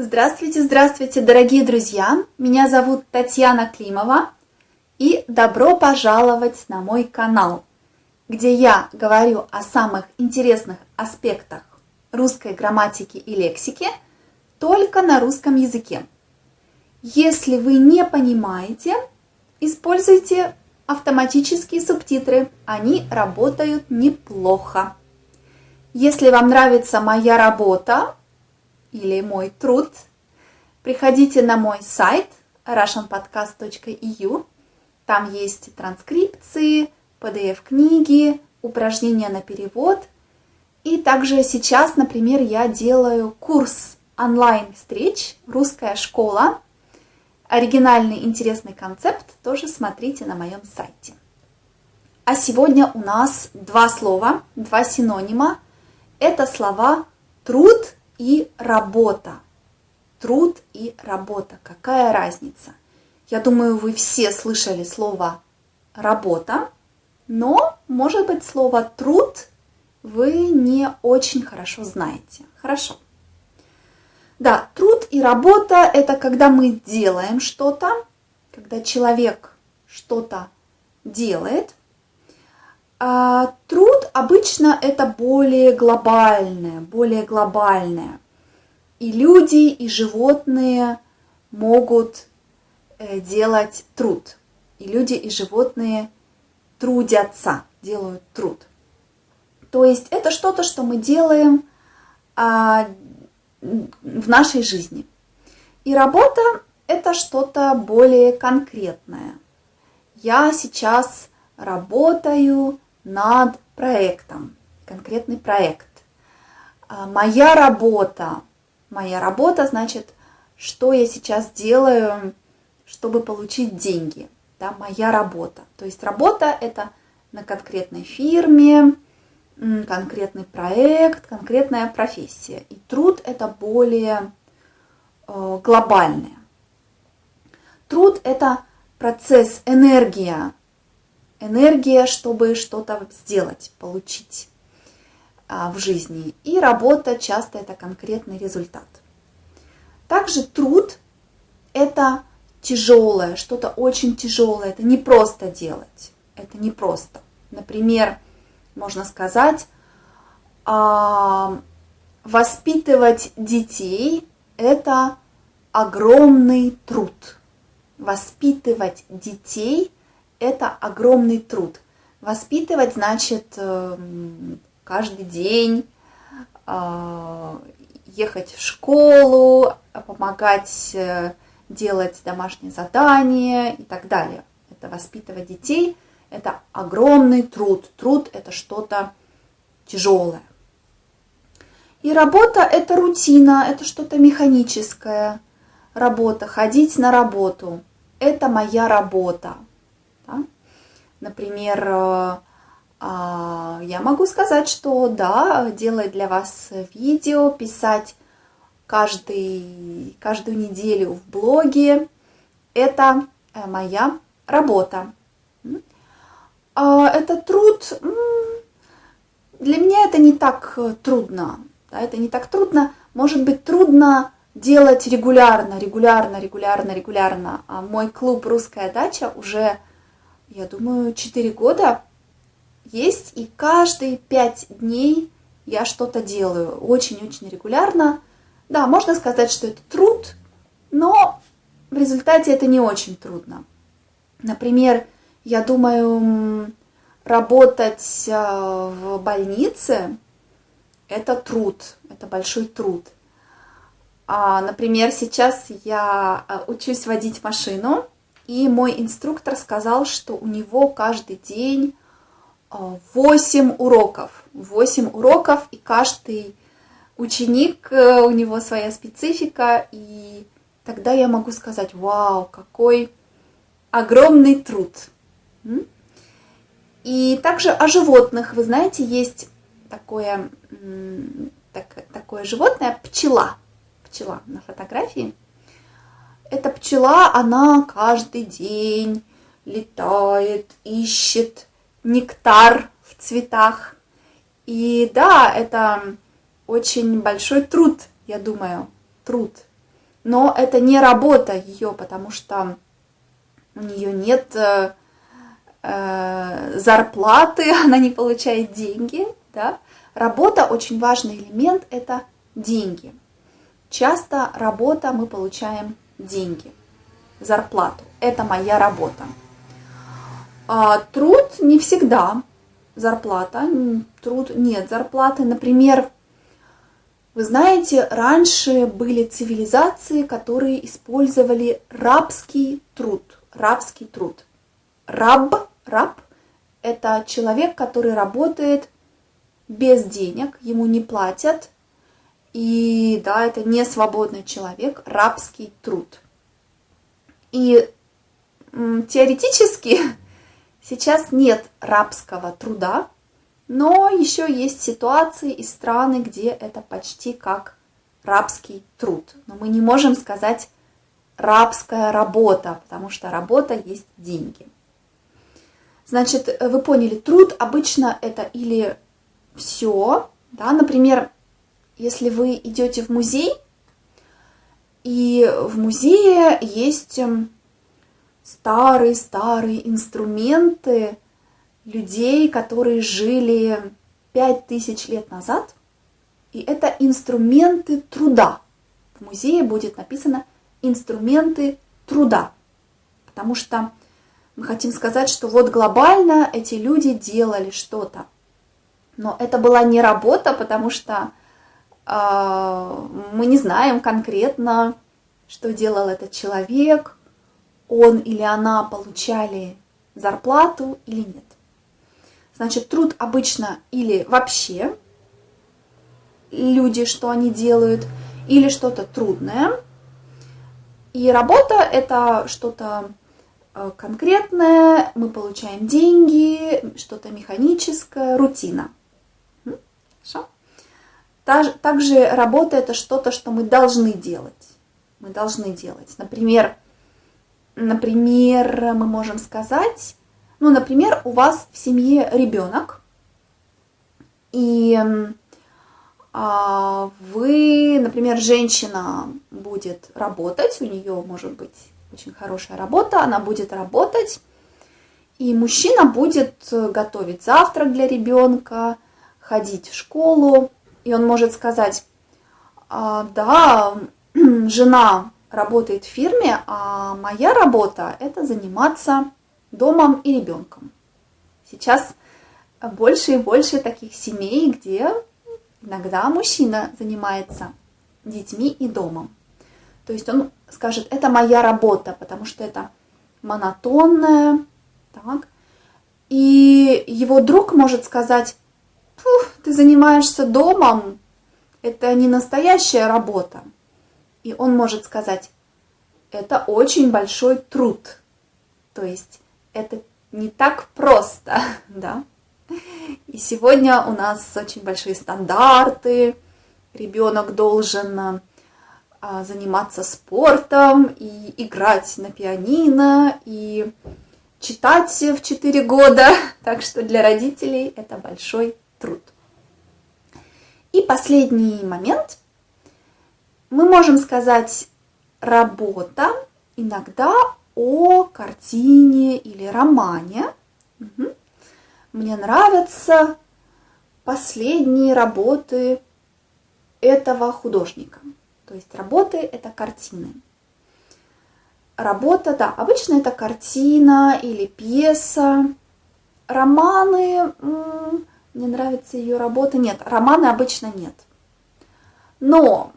Здравствуйте, здравствуйте, дорогие друзья! Меня зовут Татьяна Климова, и добро пожаловать на мой канал, где я говорю о самых интересных аспектах русской грамматики и лексики только на русском языке. Если вы не понимаете, используйте автоматические субтитры, они работают неплохо. Если вам нравится моя работа или мой труд, приходите на мой сайт russianpodcast.eu. Там есть транскрипции, PDF-книги, упражнения на перевод. И также сейчас, например, я делаю курс онлайн-встреч «Русская школа». Оригинальный интересный концепт тоже смотрите на моем сайте. А сегодня у нас два слова, два синонима – это слова труд и работа. Труд и работа. Какая разница? Я думаю, вы все слышали слово работа, но, может быть, слово труд вы не очень хорошо знаете. Хорошо. Да, труд и работа – это когда мы делаем что-то, когда человек что-то делает, труд обычно это более глобальное, более глобальное. И люди, и животные могут э, делать труд. И люди, и животные трудятся, делают труд. То есть это что-то, что мы делаем а, в нашей жизни. И работа это что-то более конкретное. Я сейчас работаю над проектом, конкретный проект. А, моя работа, моя работа значит, что я сейчас делаю, чтобы получить деньги. Да, моя работа. То есть работа это на конкретной фирме, конкретный проект, конкретная профессия. И труд это более э, глобальное. Труд это процесс, энергия, энергия, чтобы что-то сделать, получить а, в жизни. И работа часто это конкретный результат. Также труд – это тяжелое, что-то очень тяжелое. Это не просто делать, это не просто. Например, можно сказать, а, воспитывать детей – это огромный труд. Воспитывать детей – это огромный труд. Воспитывать значит эм, каждый день э, ехать в школу, помогать э, делать домашние задания и так далее. Это воспитывать детей, это огромный труд. Труд это что-то тяжелое. И работа это рутина, это что-то механическое. Работа, ходить на работу. Это моя работа. Например, э, а, я могу сказать, что да, делать для вас видео, писать каждый, каждую неделю в блоге, это э, моя работа. А, это труд, для меня это не так трудно, это не так трудно, может быть трудно делать регулярно, регулярно, регулярно, регулярно. А мой клуб «Русская дача» уже я думаю, 4 года есть, и каждые 5 дней я что-то делаю очень-очень регулярно. Да, можно сказать, что это труд, но в результате это не очень трудно. Например, я думаю, работать э, в больнице – это труд, это большой труд. А, например, сейчас я э, учусь водить машину – и мой инструктор сказал, что у него каждый день 8 э, уроков. 8 уроков, и каждый ученик, э, у него своя специфика. И тогда я могу сказать, вау, какой огромный труд. И также о животных. Вы знаете, есть такое, так, такое животное, пчела. Пчела на фотографии. Эта пчела, она каждый день летает, ищет нектар в цветах. И да, это очень большой труд, я думаю, труд. но это не работа ее, потому что у нее нет э, э, зарплаты, она не получает деньги. Да? Работа очень важный элемент – это деньги. Часто работа мы получаем деньги, зарплату. Это моя работа. А труд не всегда зарплата, труд нет зарплаты. Например, вы знаете, раньше были цивилизации, которые использовали рабский труд. Рабский труд. Раб, раб – это человек, который работает без денег, ему не платят. И да, это не свободный человек, рабский труд. И теоретически Сейчас нет рабского труда, но еще есть ситуации и страны, где это почти как рабский труд. Но мы не можем сказать рабская работа, потому что работа есть деньги. Значит, вы поняли, труд обычно это или все, да, например, если вы идете в музей, и в музее есть эм, старые-старые инструменты людей, которые жили пять тысяч лет назад. И это инструменты труда. В музее будет написано «инструменты труда». Потому что мы хотим сказать, что вот глобально эти люди делали что-то. Но это была не работа, потому что мы не знаем конкретно, что делал этот человек, он или она получали зарплату или нет. Значит, труд обычно или вообще люди, что они делают, или что-то трудное. И работа – это что-то э, конкретное, мы получаем деньги, что-то механическое, рутина. Хорошо? Также работа – это что-то, что мы должны делать. Мы должны делать. Например, Например, мы можем сказать, ну, например, у вас в семье ребенок, и а, вы, например, женщина будет работать, у нее может быть очень хорошая работа, она будет работать, и мужчина будет готовить завтрак для ребенка, ходить в школу, и он может сказать, «А, да, жена работает в фирме, а моя работа – это заниматься домом и ребенком. Сейчас больше и больше таких семей, где иногда мужчина занимается детьми и домом. То есть он скажет, это моя работа, потому что это монотонная. Так. И его друг может сказать, ты занимаешься домом, это не настоящая работа. И он может сказать, это очень большой труд. То есть это не так просто, да. И сегодня у нас очень большие стандарты. Ребенок должен а, заниматься спортом и играть на пианино и читать в 4 года. Так что для родителей это большой труд. И последний момент – мы можем сказать работа иногда о картине или романе. Угу. Мне нравятся последние работы этого художника. То есть работы – это картины. Работа, да, обычно это картина или пьеса. Романы, мне нравится ее работа, нет, романы обычно нет. Но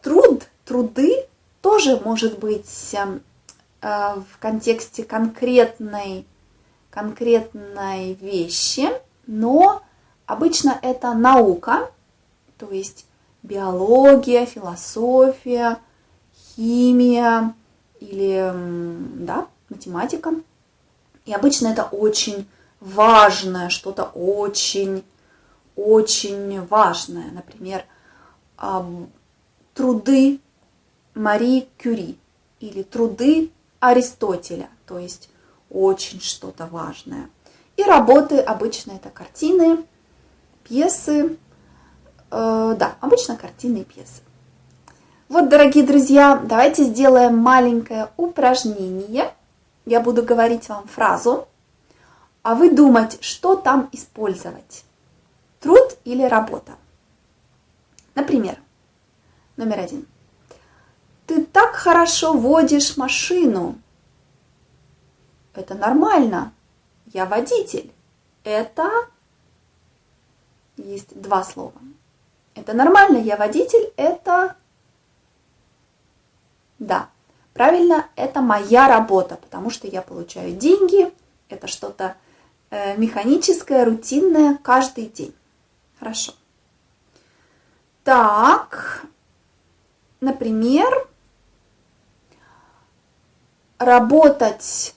труд, труды тоже может быть эм, э, в контексте конкретной, конкретной вещи, но обычно это наука, то есть биология, философия, химия или да, математика. И обычно это очень важное, что-то очень, очень важное. Например, труды Марии Кюри или труды Аристотеля, то есть очень что-то важное. И работы обычно это картины, пьесы, э, да, обычно картины и пьесы. Вот, дорогие друзья, давайте сделаем маленькое упражнение. Я буду говорить вам фразу, а вы думать, что там использовать. Труд или работа. Например, номер один. Ты так хорошо водишь машину. Это нормально. Я водитель. Это есть два слова. Это нормально, я водитель, это... Да, правильно, это моя работа, потому что я получаю деньги, это что-то механическое, рутинное каждый день. Хорошо. Так, например, работать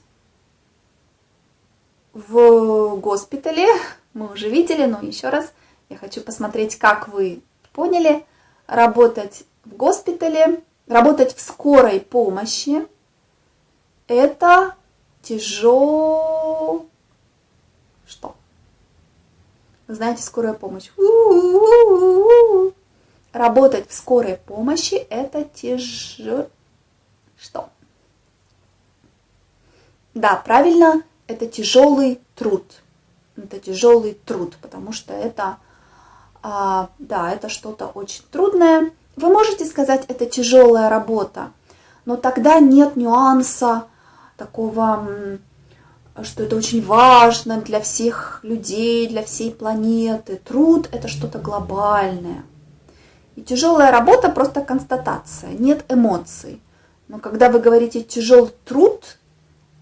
в госпитале, мы уже видели, но еще раз я хочу посмотреть, как вы поняли, работать в госпитале, работать в скорой помощи, это тяжело... Что? Знаете, скорая помощь. Работать в скорой помощи это тяжело... Что? Да, правильно, это тяжелый труд. Это тяжелый труд, потому что это а, да, это что-то очень трудное. Вы можете сказать, это тяжелая работа, но тогда нет нюанса такого, что это очень важно для всех людей, для всей планеты. Труд – это что-то глобальное. И тяжелая работа – просто констатация, нет эмоций. Но когда вы говорите «тяжелый труд»,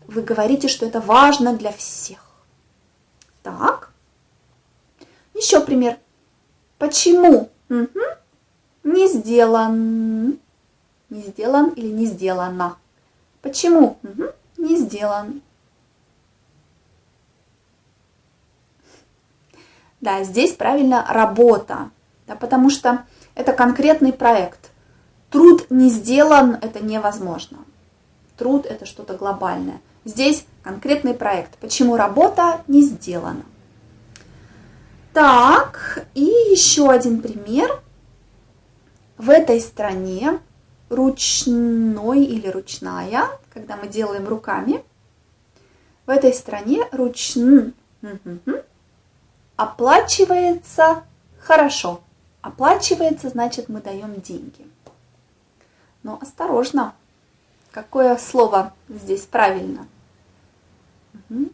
вы говорите, что это важно для всех. Так, еще пример. Почему? Угу. Не сделан. Не сделан или не сделано. Почему? Угу. Не сделан. Да, здесь правильно работа, да, потому что это конкретный проект. Труд не сделан, это невозможно. Труд – это что-то глобальное. Здесь конкретный проект. Почему работа не сделана? Так, и еще один пример. В этой стране ручной или ручная, когда мы делаем руками, в этой стране ручн оплачивается хорошо. Оплачивается, значит, мы даем деньги. Но осторожно, какое слово здесь правильно? Угу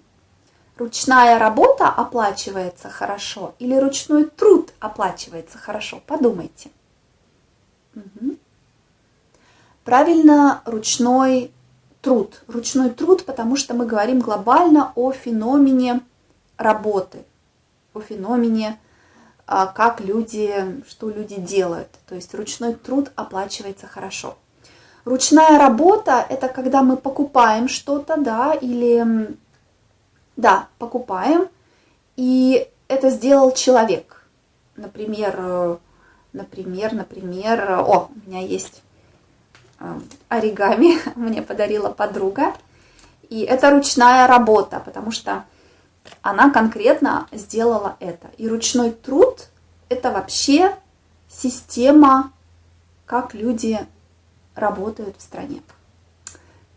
ручная работа оплачивается хорошо или ручной труд оплачивается хорошо? Подумайте. Угу. Правильно, ручной труд. Ручной труд, потому что мы говорим глобально о феномене работы, о феномене, а, как люди, что люди делают. То есть ручной труд оплачивается хорошо. Ручная работа – это когда мы покупаем что-то, да, или да, покупаем. И это сделал человек. Например, э, например, например, о, у меня есть э, оригами, мне подарила подруга. И это ручная работа, потому что она конкретно сделала это. И ручной труд – это вообще система, как люди работают в стране.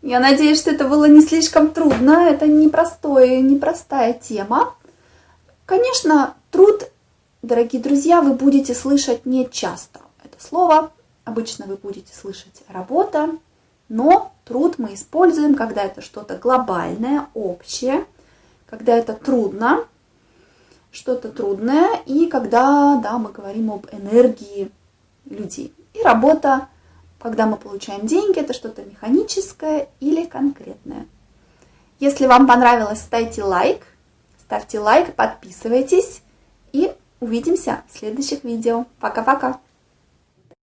Я надеюсь, что это было не слишком трудно. Это непростое, непростая тема. Конечно, труд, дорогие друзья, вы будете слышать не часто. Это слово обычно вы будете слышать работа, но труд мы используем, когда это что-то глобальное, общее, когда это трудно, что-то трудное, и когда да, мы говорим об энергии людей. И работа когда мы получаем деньги, это что-то механическое или конкретное. Если вам понравилось, ставьте лайк, ставьте лайк, подписывайтесь и увидимся в следующих видео. Пока-пока!